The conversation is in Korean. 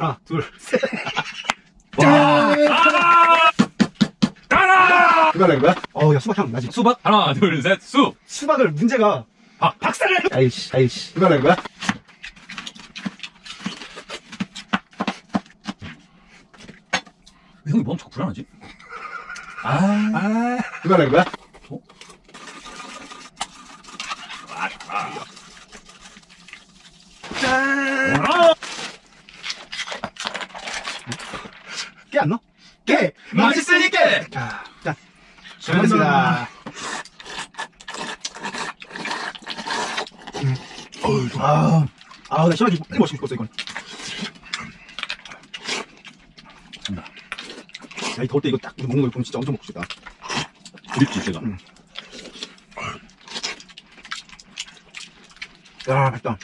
하나, 둘, 셋. 와. 따라! 그거 할래, 그거야? 어우, 야, 수박 향 나지? 수박 하나 둘 셋 수. 수박을 문제가. 아. 박살을! 아이씨, 아이씨. 그거 할래, 그거야? 왜 형이 몸 자꾸 불안하지? 아. 아. 그거 할래, 그거야? 짠! 아. 깨 안 넣어? 깨! 맛있으니까. 자, 자. 잘 먹겠습니다. 아, 아, 나 시원하게 빨리 먹고 싶었어, 이건. 간다. 야, 이 더울 때 이거 딱 먹는 거 보면 진짜 엄청 먹고 싶다. 그립지 제가. 음. 야, 맛있다.